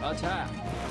Attack! Defend!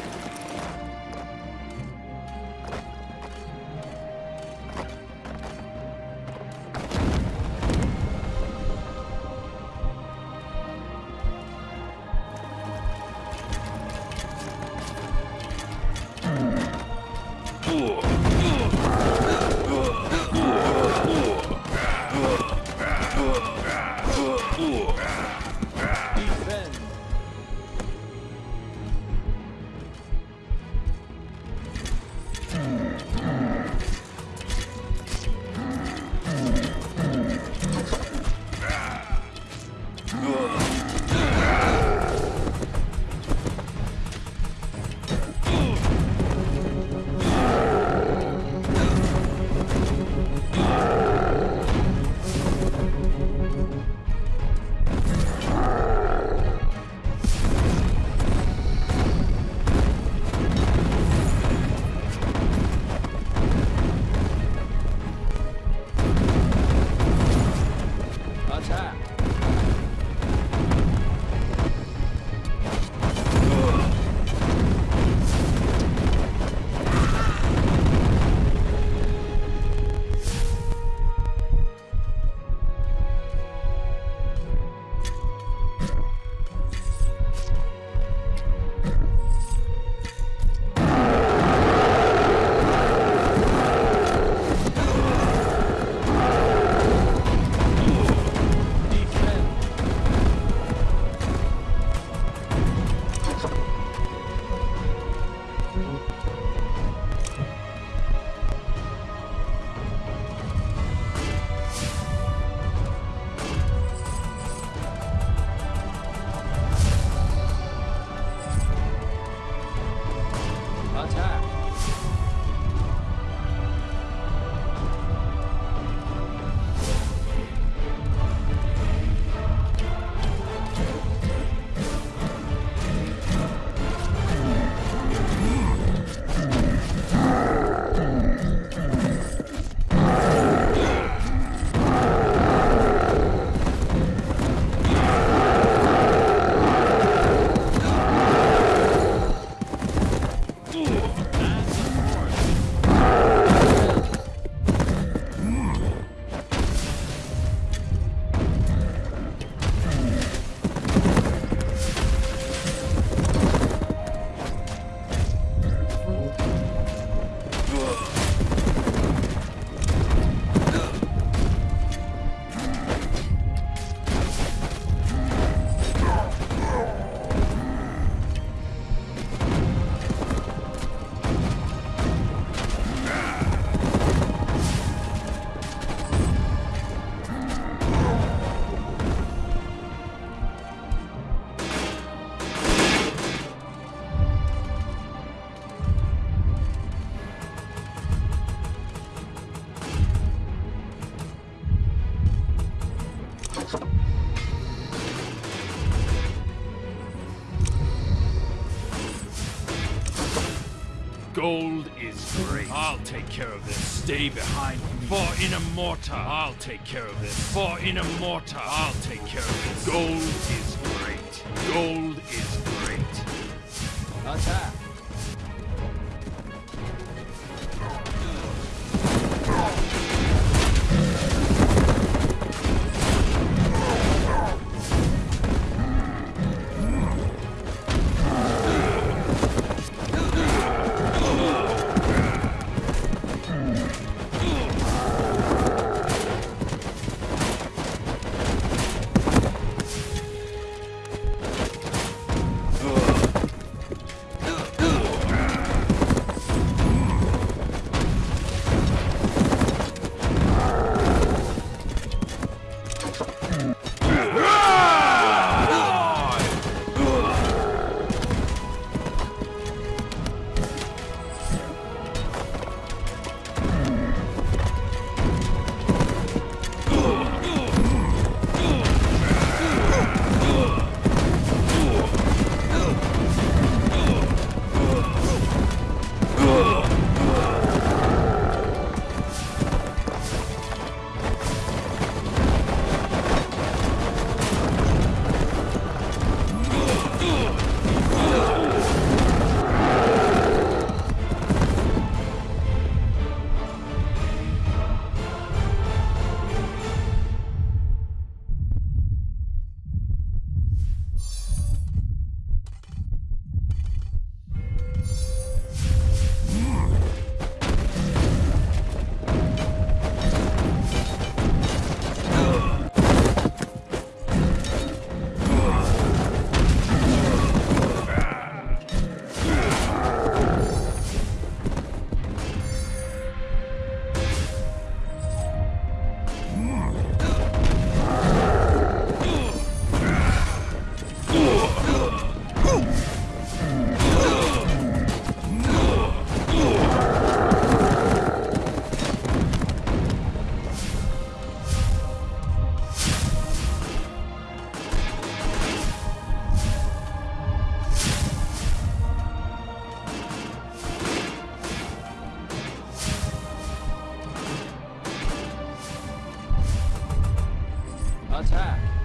Gold is great. I'll take care of this. Stay behind me. For in a mortar, I'll take care of this. For in a mortar, I'll take care of this. Gold is Attack.